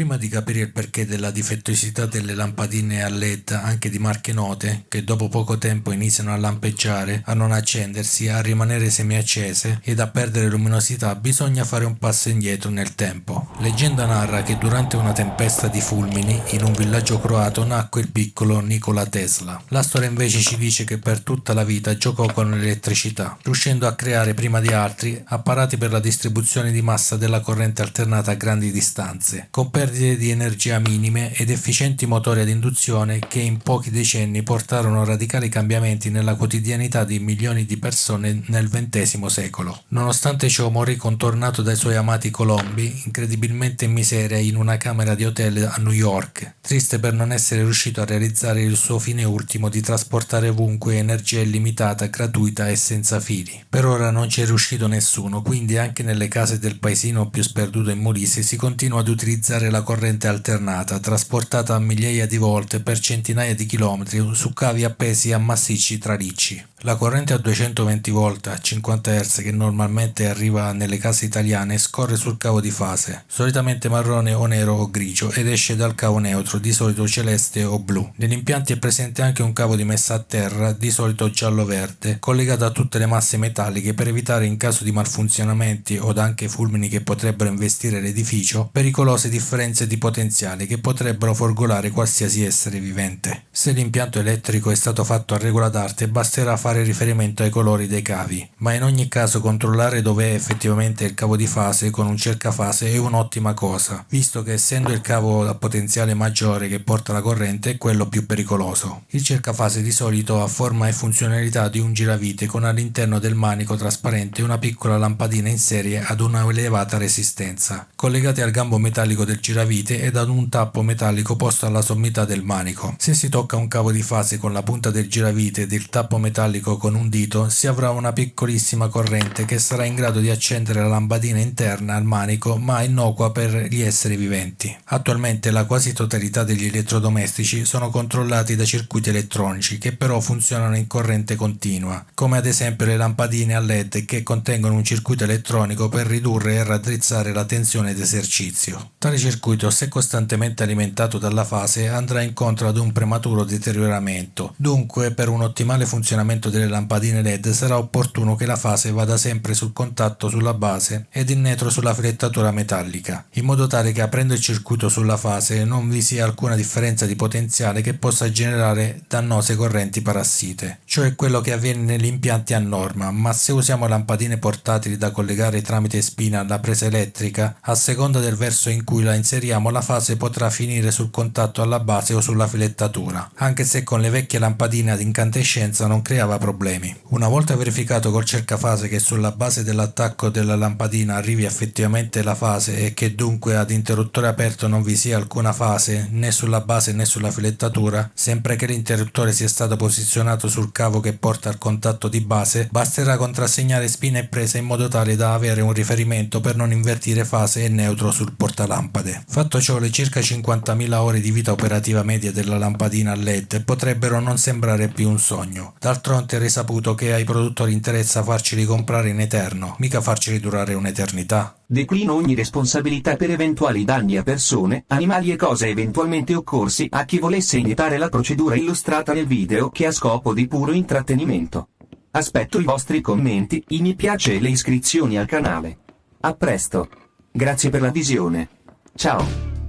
Prima di capire il perché della difettosità delle lampadine a LED anche di marche note, che dopo poco tempo iniziano a lampeggiare, a non accendersi, a rimanere semiaccese ed a perdere luminosità, bisogna fare un passo indietro nel tempo. Leggenda narra che durante una tempesta di fulmini in un villaggio croato nacque il piccolo Nikola Tesla. La storia invece ci dice che per tutta la vita giocò con l'elettricità, riuscendo a creare prima di altri apparati per la distribuzione di massa della corrente alternata a grandi distanze, con perdite di energia minime ed efficienti motori ad induzione che in pochi decenni portarono radicali cambiamenti nella quotidianità di milioni di persone nel XX secolo. Nonostante ciò morì contornato dai suoi amati colombi, incredibilmente in miseria in una camera di hotel a New York, triste per non essere riuscito a realizzare il suo fine ultimo di trasportare ovunque energia illimitata, gratuita e senza fili. Per ora non ci è riuscito nessuno, quindi anche nelle case del paesino più sperduto in Molise si continua ad utilizzare la corrente alternata, trasportata migliaia di volte per centinaia di chilometri su cavi appesi a massicci tralicci. La corrente a 220 volt a 50 Hz che normalmente arriva nelle case italiane scorre sul cavo di fase, solitamente marrone o nero o grigio ed esce dal cavo neutro, di solito celeste o blu. Negli impianti è presente anche un cavo di messa a terra, di solito giallo-verde, collegato a tutte le masse metalliche per evitare in caso di malfunzionamenti o anche fulmini che potrebbero investire l'edificio, pericolose differenze di potenziale che potrebbero folgolare qualsiasi essere vivente. Se l'impianto elettrico è stato fatto a regola d'arte basterà fare fare riferimento ai colori dei cavi, ma in ogni caso controllare dove è effettivamente il cavo di fase con un cercafase è un'ottima cosa, visto che essendo il cavo a potenziale maggiore che porta la corrente è quello più pericoloso. Il cercafase di solito ha forma e funzionalità di un giravite con all'interno del manico trasparente una piccola lampadina in serie ad una elevata resistenza, collegati al gambo metallico del giravite ed ad un tappo metallico posto alla sommità del manico. Se si tocca un cavo di fase con la punta del giravite ed il tappo metallico metallico con un dito si avrà una piccolissima corrente che sarà in grado di accendere la lampadina interna al manico ma innocua per gli esseri viventi. Attualmente la quasi totalità degli elettrodomestici sono controllati da circuiti elettronici che però funzionano in corrente continua, come ad esempio le lampadine a LED che contengono un circuito elettronico per ridurre e raddrizzare la tensione d'esercizio. Tale circuito, se costantemente alimentato dalla fase, andrà incontro ad un prematuro deterioramento. Dunque, per un ottimale funzionamento delle lampadine LED sarà opportuno che la fase vada sempre sul contatto sulla base ed il netro sulla filettatura metallica, in modo tale che aprendo il circuito sulla fase non vi sia alcuna differenza di potenziale che possa generare dannose correnti parassite. Ciò è quello che avviene negli impianti a norma, ma se usiamo lampadine portatili da collegare tramite spina alla presa elettrica, a seconda del verso in cui la inseriamo la fase potrà finire sul contatto alla base o sulla filettatura, anche se con le vecchie lampadine ad incandescenza non creava problemi. Una volta verificato col cercafase che sulla base dell'attacco della lampadina arrivi effettivamente la fase e che dunque ad interruttore aperto non vi sia alcuna fase né sulla base né sulla filettatura, sempre che l'interruttore sia stato posizionato sul cavo che porta al contatto di base, basterà contrassegnare spina e presa in modo tale da avere un riferimento per non invertire fase e neutro sul portalampade. Fatto ciò le circa 50.000 ore di vita operativa media della lampadina a LED potrebbero non sembrare più un sogno. D'altronde è risaputo che ai produttori interessa farceli comprare in eterno, mica farceli durare un'eternità. Declino ogni responsabilità per eventuali danni a persone, animali e cose eventualmente occorsi a chi volesse imitare la procedura illustrata nel video che ha scopo di puro intrattenimento. Aspetto i vostri commenti, i mi piace e le iscrizioni al canale. A presto. Grazie per la visione. Ciao.